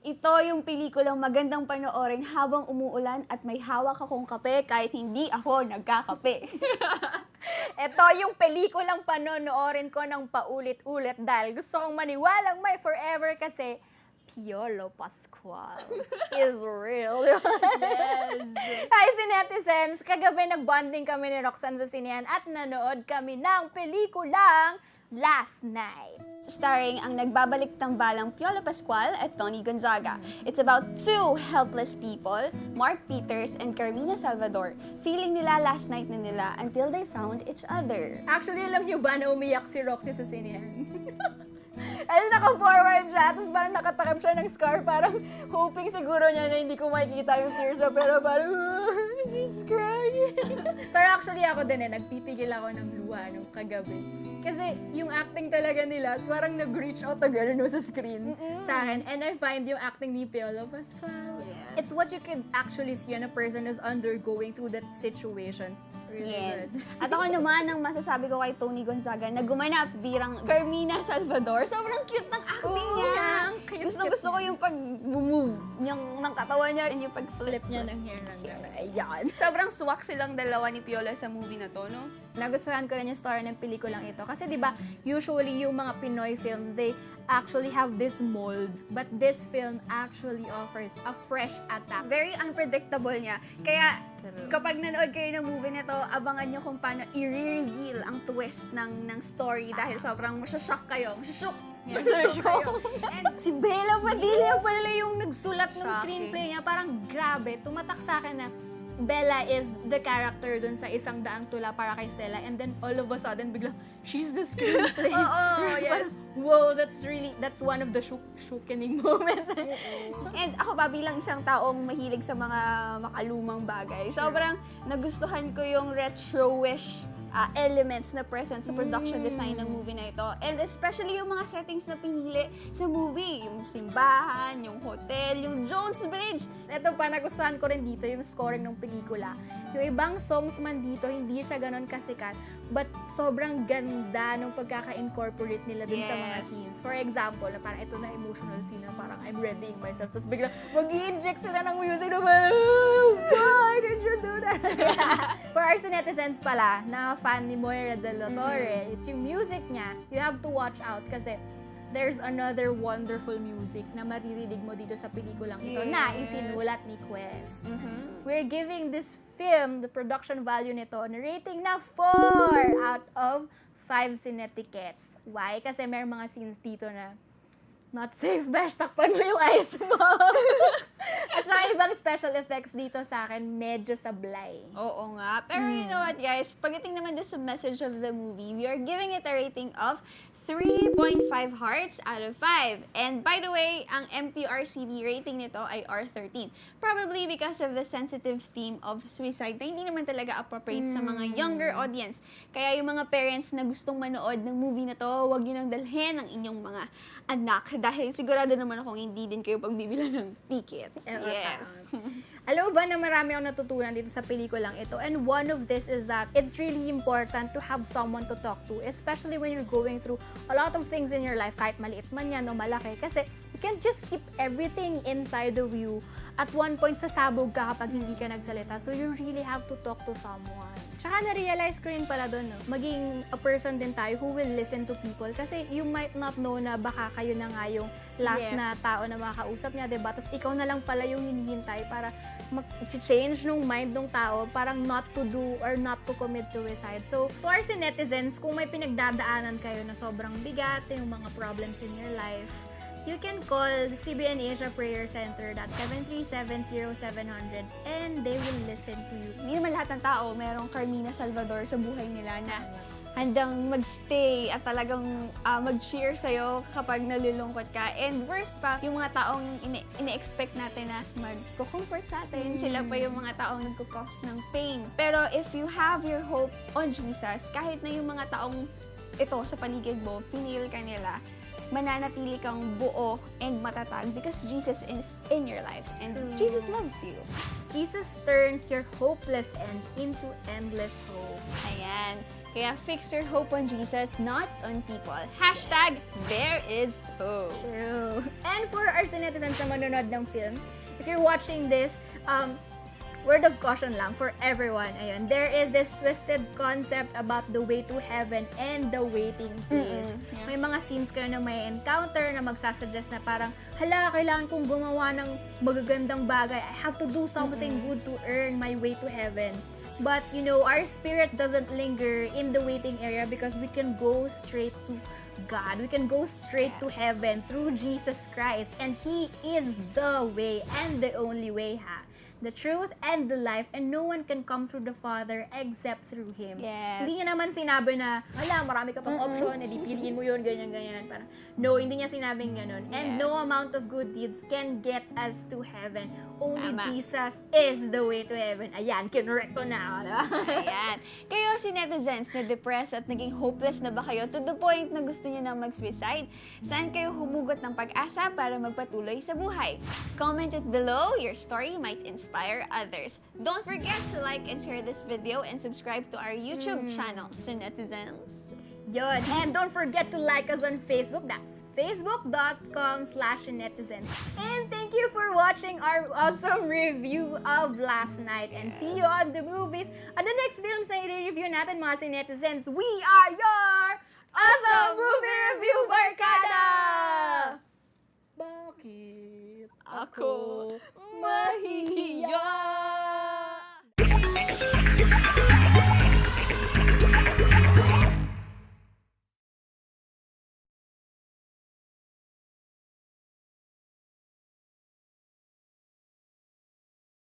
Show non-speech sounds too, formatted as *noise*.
Ito yung pelikulang magandang panoorin habang umuulan at may hawak akong kape kahit hindi ako nagkakape. *laughs* Ito yung pelikulang panonoorin ko ng paulit-ulit dahil gusto kong maniwalang may forever kasi Piolo Pascual is real. yes! Hi, Sinetizens! Kagabi nagbonding kami ni Roxanne sa sinehan at nanood kami ng pelikulang Last Night. Starring ang nagbabalik tambalang Piolo Pascual at Tony Gonzaga. It's about two helpless people, Mark Peters and Carmina Salvador. Feeling nila last night na nila until they found each other. Actually, alam niyo ba na umiyak si Roxy sa sinehan? As *laughs* naka-forward siya, tapos parang nakatakip siya ng scar, parang hoping siguro niya na hindi ko makikita yung tears pero parang, *laughs* she's crying. *laughs* actually ako din eh, nagpipigil ako ng luha nung kagabi. Kasi yung acting talaga nila, parang nag-reach out agad no, sa screen sa akin. And I find yung acting ni Piolo Pascual. Yes. It's what you could actually see on a person who's undergoing through that situation. Really good. *laughs* At ako naman, ang masasabi ko kay Tony Gonzaga na gumanap birang Carmina Salvador. Sobrang cute ng acting Oo, niya. ang cute, gusto cute gusto ko yung pag-move niyang, ng katawan niya and yung pag-flip Flip niya ng hair ng gano'n. Ayan. *laughs* Sobrang swak silang dalawa ni Piola sa movie na to, no? Nagustuhan ko rin yung story ng pelikulang ito. Kasi di ba usually yung mga Pinoy films, they actually have this mold. But this film actually offers a fresh attack. Very unpredictable niya. Kaya kapag nanood kayo ng movie na to, abangan niyo kung paano i-reveal ang twist ng ng story dahil sobrang masyashock kayo. Masyashock. Masyashock kayo. And si Bella Padilla pala yung nagsulat ng screenplay niya. Parang grabe, tumatak sa akin na Bella is the character dun sa isang daang tula para kay Stella and then all of a sudden biglang she's the screenplay. *laughs* Oo, *laughs* yes. Parang, Wow, that's really, that's one of the shook, shookening moments. *laughs* And ako ba bilang isang taong mahilig sa mga makalumang bagay, sobrang nagustuhan ko yung retro-ish ah, elements na present sa production design ng movie na ito. And especially yung mga settings na pinili sa movie. Yung simbahan, yung hotel, yung Jones Bridge. Ito pa, nagustuhan ko rin dito yung scoring ng pelikula. Yung ibang songs man dito, hindi siya ganon kasikat. But sobrang ganda nung pagkaka-incorporate nila dun sa mga Yes. scenes. For example, na parang ito na emotional scene na parang I'm readying myself. Tapos biglang mag inject sila ng music na parang, "Oh, why did you do that? *laughs* Our netizens pala, na fan ni Moira de la Torre, it's yung music niya, you have to watch out kasi there's another wonderful music na maririnig mo dito sa pelikulang ito na Yes. isinulat ni Quest. Mm-hmm. We're giving this film, the production value nito, na rating na 4 out of 5 cinetickets. Why? Kasi may mga scenes dito na not safe, best takpan mo yung eyes mo. *laughs* At saka ibang special effects dito sa akin, medyo sablay. Oo nga. Pero you know what, guys? Pagdating naman doon sa message of the movie, we are giving it a rating of 3.5 hearts out of 5. And by the way, ang MTRCB rating nito ay R13. Probably because of the sensitive theme of suicide na hindi naman talaga appropriate sa mga younger audience. Kaya yung mga parents na gustong manood ng movie na to, huwag nyo nang dalhin ang inyong mga anak. *laughs* Dahil sigurado naman akong hindi din kayo pagbibilan ng tickets. Yes. *laughs* Alam mo ba na marami akong natutunan dito sa pelikulang ito? And one of this is that it's really important to have someone to talk to, especially when you're going through a lot of things in your life, kahit maliit man yan o malaki. Kasi you can't just keep everything inside of you. At one point, sasabog ka kapag hindi ka nagsalita. So you really have to talk to someone. Tsaka na-realize ko rin pala doon, no? maging a person din tayo who will listen to people. Kasi you might not know na baka kayo na nga yung last Yes. na tao na makakausap niya, diba? Tapos ikaw na lang pala yung hinihintay para mag-change nung mind ng tao, parang not to do or not to commit suicide. So, to our netizens, kung may pinagdadaanan kayo na sobrang bigat, yung mga problems in your life, you can call CBN Asia Prayer Center at 7370700 and they will listen to you. hindi naman lahat ng tao merong Carmina Salvador sa buhay nila na handang magstay at talagang ah, mag-cheer sa'yo kapag nalulungkot ka. And worst pa, yung mga taong ine- ine-expect natin na mag-comfort sa atin, sila pa yung mga taong nagkukos ng pain. Pero if you have your hope on Jesus, kahit na yung mga taong ito sa paligid mo, finil ka nila, mananatili kang buo and matatag because Jesus is in your life and Jesus loves you. Jesus turns your hopeless end into endless hope. Ayan. Kaya fix your hope on Jesus, not on people. Hashtag, there is hope. True. And for our netizens na manonood ng film, if you're watching this, um, word of caution lang for everyone. Ayun, there is this twisted concept about the way to heaven and the waiting place. Mm-mm. May mga scenes kayo na may encounter na magsasuggest na parang, hala, kailangan kong gumawa ng magagandang bagay. I have to do something good to earn my way to heaven. But, you know, our spirit doesn't linger in the waiting area because we can go straight to God. We can go straight to heaven through Jesus Christ. And He is the way and the only way, ha? The truth and the life, and no one can come through the Father except through Him. Yes. Hindi niya naman sinabi na, wala, marami ka pang option, edi piliin mo yun, ganyan, ganyan. Parang, no, hindi niya sinabing ganun. And Yes. no amount of good deeds can get us to heaven. Only Tama. Jesus is the way to heaven. Ayan, kinurek ko na. Diba? Ayan. Kayo si netizens na depressed at naging hopeless na ba kayo to the point na gusto niyo nang mag-suicide? Saan kayo humugot ng pag-asa para magpatuloy sa buhay? Comment it below. Your story might inspire others. Don't forget to like and share this video and subscribe to our YouTube hmm. channel, si netizens. Yun. And don't forget to like us on Facebook. That's facebook.com slash netizen. And thank you for watching our awesome review of last night. And see you on the movies. At the next films na i-review natin mga si netizens, we are your awesome movie review barkada! Ako mahihiya?